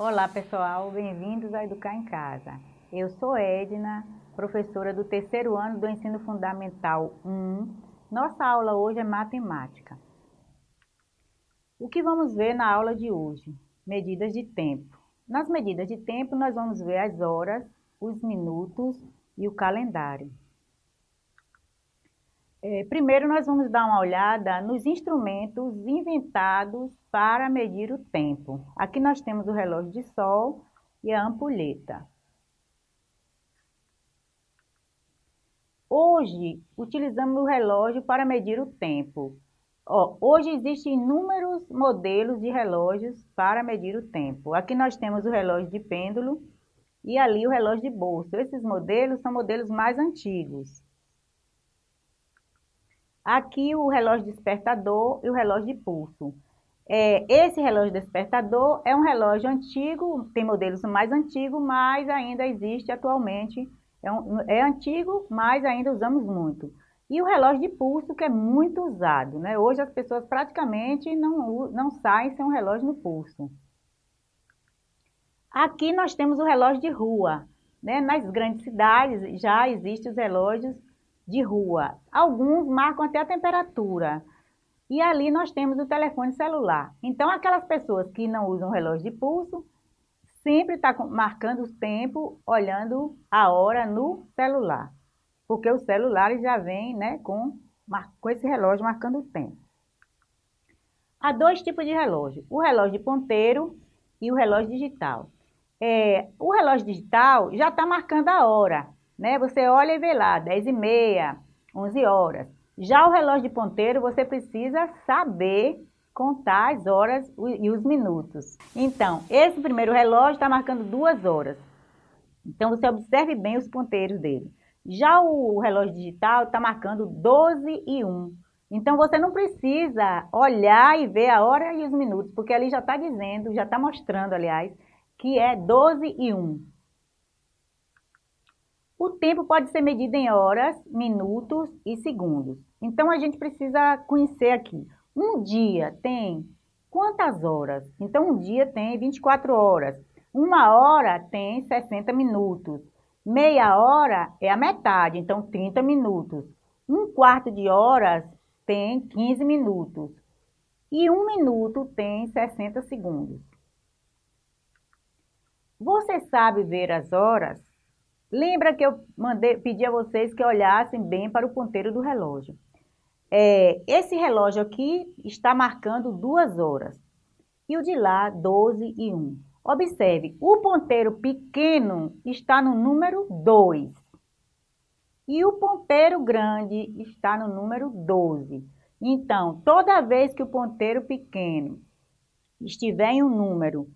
Olá pessoal, bem-vindos a Educar em Casa. Eu sou Edna, professora do terceiro ano do Ensino Fundamental 1. Nossa aula hoje é matemática. O que vamos ver na aula de hoje? Medidas de tempo. Nas medidas de tempo nós vamos ver as horas, os minutos e o calendário. É, primeiro, nós vamos dar uma olhada nos instrumentos inventados para medir o tempo. Aqui nós temos o relógio de sol e a ampulheta. Hoje, utilizamos o relógio para medir o tempo. Ó, hoje existem inúmeros modelos de relógios para medir o tempo. Aqui nós temos o relógio de pêndulo e ali o relógio de bolso. Esses modelos são modelos mais antigos. Aqui o relógio despertador e o relógio de pulso. É, esse relógio despertador é um relógio antigo, tem modelos mais antigos, mas ainda existe atualmente. É, um, é antigo, mas ainda usamos muito. E o relógio de pulso, que é muito usado. Né? Hoje as pessoas praticamente não, não saem sem um relógio no pulso. Aqui nós temos o relógio de rua. Né? Nas grandes cidades já existem os relógios de rua. Alguns marcam até a temperatura. E ali nós temos o telefone celular. Então, aquelas pessoas que não usam relógio de pulso, sempre está marcando o tempo, olhando a hora no celular. Porque os celulares já vêm né, com, com esse relógio marcando o tempo. Há dois tipos de relógio, o relógio de ponteiro e o relógio digital. É, o relógio digital já está marcando a hora, né? Você olha e vê lá, 10 e meia, 11 horas. Já o relógio de ponteiro, você precisa saber contar as horas e os minutos. Então, esse primeiro relógio está marcando duas horas. Então, você observe bem os ponteiros dele. Já o relógio digital está marcando 12 e 1. Então, você não precisa olhar e ver a hora e os minutos, porque ali já está dizendo, já está mostrando, aliás, que é 12 e 1. O tempo pode ser medido em horas, minutos e segundos. Então, a gente precisa conhecer aqui. Um dia tem quantas horas? Então, um dia tem 24 horas. Uma hora tem 60 minutos. Meia hora é a metade, então 30 minutos. Um quarto de horas tem 15 minutos. E um minuto tem 60 segundos. Você sabe ver as horas? Lembra que eu mandei, pedi a vocês que olhassem bem para o ponteiro do relógio. É, esse relógio aqui está marcando duas horas. E o de lá, 12 e 1. Observe, o ponteiro pequeno está no número 2. E o ponteiro grande está no número 12. Então, toda vez que o ponteiro pequeno estiver em um número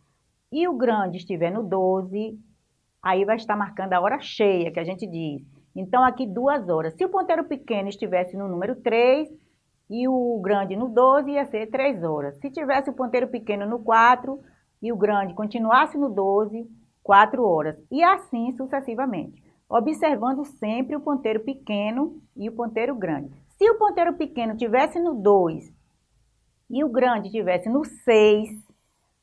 e o grande estiver no 12, aí vai estar marcando a hora cheia, que a gente diz. Então, aqui duas horas. Se o ponteiro pequeno estivesse no número 3 e o grande no 12, ia ser 3 horas. Se tivesse o ponteiro pequeno no 4 e o grande continuasse no 12, 4 horas. E assim sucessivamente, observando sempre o ponteiro pequeno e o ponteiro grande. Se o ponteiro pequeno tivesse no 2 e o grande tivesse no 6,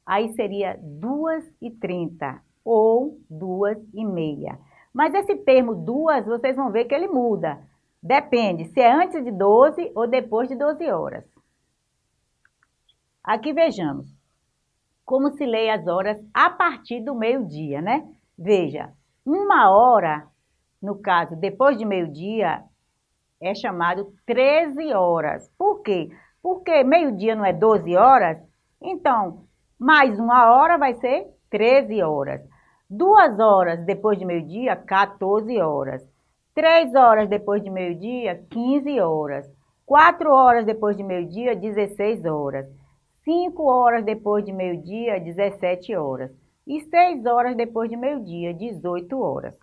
aí seria 2 e 30 ou duas e meia. Mas esse termo duas, vocês vão ver que ele muda. Depende se é antes de 12 ou depois de 12 horas. Aqui vejamos como se lê as horas a partir do meio-dia, né? Veja, uma hora, no caso, depois de meio-dia, é chamado 13 horas. Por quê? Porque meio-dia não é 12 horas, então, mais uma hora vai ser 13 horas. Duas horas depois de meio-dia, 14 horas. Três horas depois de meio-dia, 15 horas. Quatro horas depois de meio-dia, 16 horas. Cinco horas depois de meio-dia, 17 horas. E seis horas depois de meio-dia, 18 horas.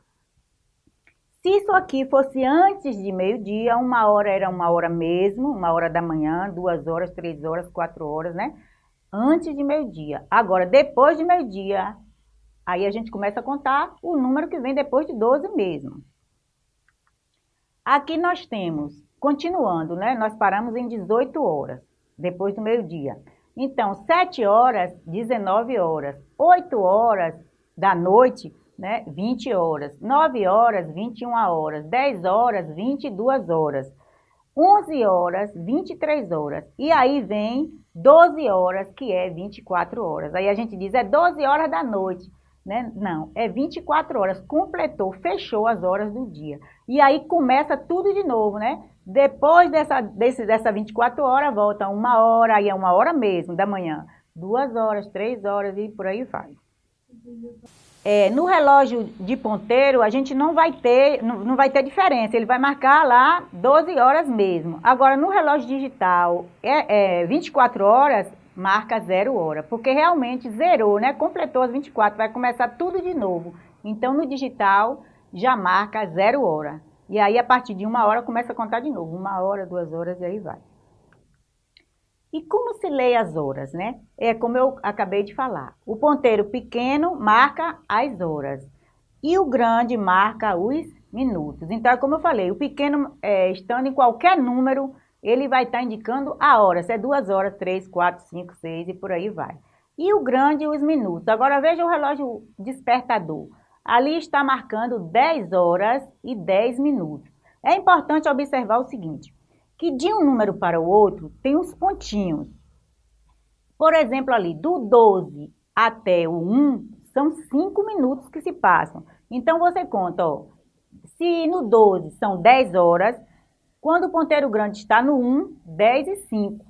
Se isso aqui fosse antes de meio-dia, uma hora era uma hora mesmo, uma hora da manhã, duas horas, três horas, quatro horas, né? Antes de meio-dia. Agora, depois de meio-dia, Aí a gente começa a contar o número que vem depois de 12 mesmo. Aqui nós temos, continuando, né? Nós paramos em 18 horas, depois do meio-dia. Então, 7 horas, 19 horas. 8 horas da noite, né, 20 horas. 9 horas, 21 horas. 10 horas, 22 horas. 11 horas, 23 horas. E aí vem 12 horas, que é 24 horas. Aí a gente diz, é 12 horas da noite. Né? Não, é 24 horas. Completou, fechou as horas do dia. E aí começa tudo de novo, né? Depois dessa, desse, dessa 24 horas, volta uma hora, aí é uma hora mesmo da manhã. Duas horas, três horas e por aí vai. É, no relógio de ponteiro, a gente não vai ter, não, não, vai ter diferença, ele vai marcar lá 12 horas mesmo. Agora, no relógio digital, é, é 24 horas, marca zero hora, porque realmente zerou, né? Completou as 24, vai começar tudo de novo. Então, no digital, já marca zero hora. E aí, a partir de uma hora, começa a contar de novo. Uma hora, duas horas, e aí vai. E como se lê as horas, né? É como eu acabei de falar. O ponteiro pequeno marca as horas e o grande marca os minutos. Então, é como eu falei, o pequeno, é, estando em qualquer número, ele vai estar indicando a hora. Se é duas horas, três, quatro, cinco, seis e por aí vai. E o grande, os minutos. Agora, veja o relógio despertador. Ali está marcando 10 horas e 10 minutos. É importante observar o seguinte, que de um número para o outro tem uns pontinhos. Por exemplo, ali, do 12 até o 1, são 5 minutos que se passam. Então, você conta, ó, se no 12 são 10 horas, quando o ponteiro grande está no 1, 10 e 5.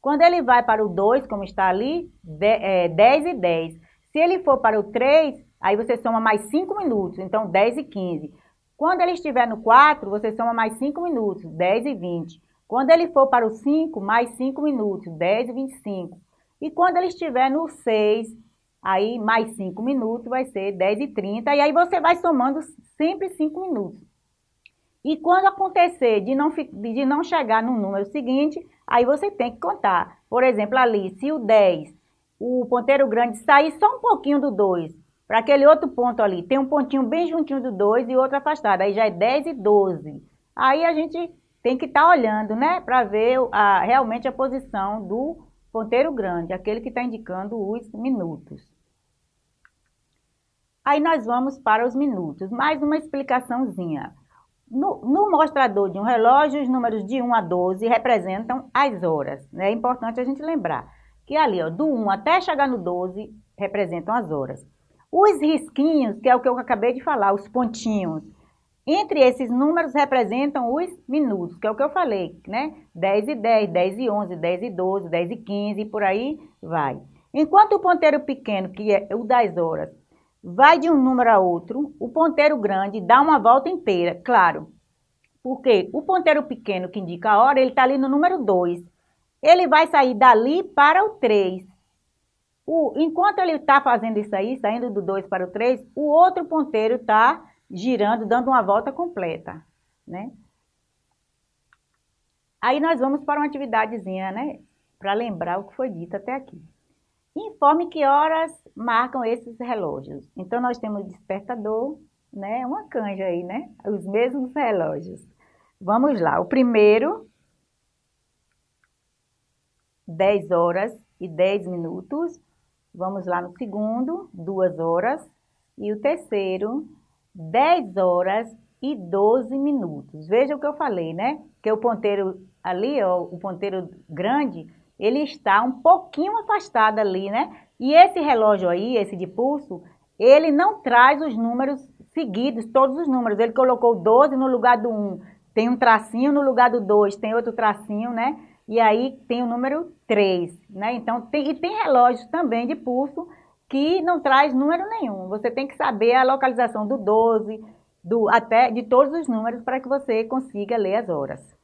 Quando ele vai para o 2, como está ali, 10 é, e 10. Se ele for para o 3, aí você soma mais 5 minutos, então 10 e 15. Quando ele estiver no 4, você soma mais 5 minutos, 10 e 20. Quando ele for para o 5, mais 5 minutos, 10 e 25. E quando ele estiver no 6, aí mais 5 minutos vai ser 10 e 30. E aí você vai somando sempre 5 minutos. E quando acontecer de não, de não chegar no número seguinte, aí você tem que contar. Por exemplo, ali, se o 10, o ponteiro grande sair só um pouquinho do 2, para aquele outro ponto ali, tem um pontinho bem juntinho do 2 e outro afastado, aí já é 10 e 12. Aí a gente tem que estar tá olhando, né, para ver a, realmente a posição do ponteiro grande, aquele que está indicando os minutos. Aí nós vamos para os minutos. Mais uma explicaçãozinha. No, no, mostrador de um relógio, os números de 1 a 12 representam as horas. Né? É importante a gente lembrar que ali, ó, do 1 até chegar no 12, representam as horas. Os risquinhos, que é o que eu acabei de falar, os pontinhos, entre esses números representam os minutos, que é o que eu falei, né? 10 e 10, 10 e 11, 10 e 12, 10 e 15 e por aí vai. Enquanto o ponteiro pequeno, que é o das horas, vai de um número a outro, o ponteiro grande dá uma volta inteira, claro. Porque o ponteiro pequeno que indica a hora, ele está ali no número 2. Ele vai sair dali para o 3. O, enquanto ele está fazendo isso aí, saindo do 2 para o 3, o outro ponteiro está girando, dando uma volta completa, né? Aí nós vamos para uma atividadezinha, né? Para lembrar o que foi dito até aqui. Informe que horas marcam esses relógios. Então, nós temos despertador, né? Uma canja aí, né? Os mesmos relógios. Vamos lá. O primeiro, 10 horas e 10 minutos. Vamos lá no segundo, 2 horas. E o terceiro, 10 horas e 12 minutos. Veja o que eu falei, né? Que o ponteiro ali, ó, o ponteiro grande, ele está um pouquinho afastado ali, né? E esse relógio aí, esse de pulso, ele não traz os números seguidos, todos os números. Ele colocou 12 no lugar do 1. Tem um tracinho no lugar do 2, tem outro tracinho, né? E aí tem o número 3, né? Então, tem, e tem relógios também de pulso que não traz número nenhum. Você tem que saber a localização do 12, do, até de todos os números para que você consiga ler as horas.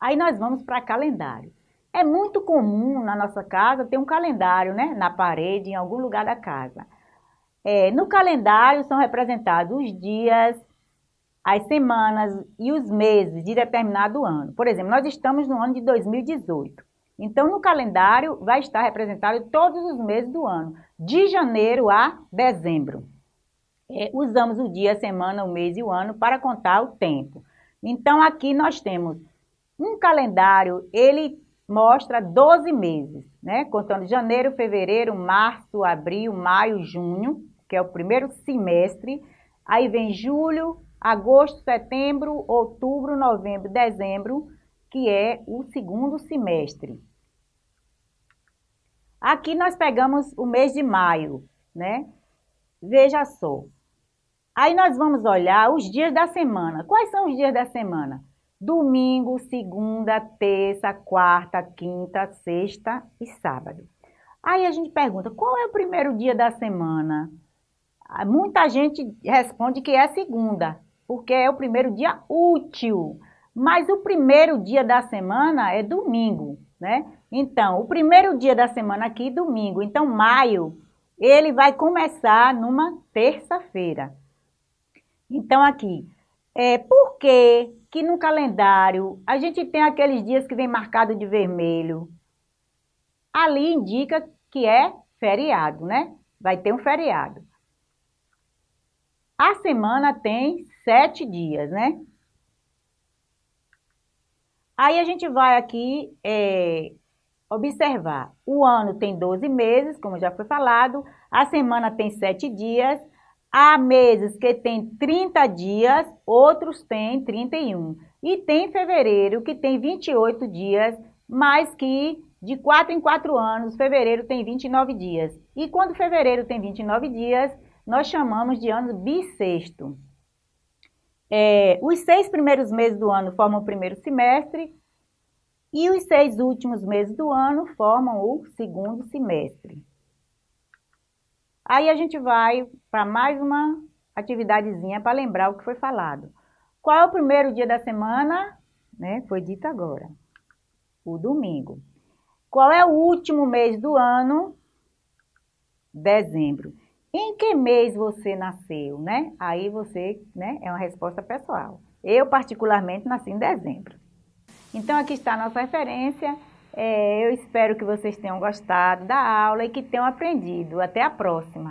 Aí nós vamos para calendário. É muito comum na nossa casa ter um calendário né, na parede, em algum lugar da casa. É, no calendário são representados os dias, as semanas e os meses de determinado ano. Por exemplo, nós estamos no ano de 2018. Então, no calendário vai estar representado todos os meses do ano, de janeiro a dezembro. É, usamos o dia, a semana, o mês e o ano para contar o tempo. Então, aqui nós temos um calendário, ele mostra 12 meses, né? Contando janeiro, fevereiro, março, abril, maio, junho, que é o primeiro semestre. Aí vem julho, agosto, setembro, outubro, novembro, dezembro, que é o segundo semestre. Aqui nós pegamos o mês de maio, né? Veja só. Aí nós vamos olhar os dias da semana. Quais são os dias da semana? Domingo, segunda, terça, quarta, quinta, sexta e sábado. Aí a gente pergunta, qual é o primeiro dia da semana? Ah, muita gente responde que é segunda, porque é o primeiro dia útil. Mas o primeiro dia da semana é domingo, né? Então, o primeiro dia da semana aqui, domingo. Então, maio, ele vai começar numa terça-feira. Então, aqui, é, por que que no calendário a gente tem aqueles dias que vem marcado de vermelho? Ali indica que é feriado, né? Vai ter um feriado. A semana tem sete dias, né? Aí a gente vai aqui é, observar. O ano tem 12 meses, como já foi falado. A semana tem sete dias. Há meses que tem 30 dias, outros têm 31. E tem fevereiro que tem 28 dias, mas que de 4 em 4 anos, fevereiro tem 29 dias. E quando fevereiro tem 29 dias, nós chamamos de ano bissexto. É, os seis primeiros meses do ano formam o primeiro semestre e os seis últimos meses do ano formam o segundo semestre. Aí a gente vai para mais uma atividadezinha para lembrar o que foi falado. Qual é o primeiro dia da semana? Né? Foi dito agora. O domingo. Qual é o último mês do ano? Dezembro. Em que mês você nasceu, né? Aí você, né, é uma resposta pessoal. Eu, particularmente, nasci em dezembro. Então, aqui está a nossa referência. É, eu espero que vocês tenham gostado da aula e que tenham aprendido. Até a próxima!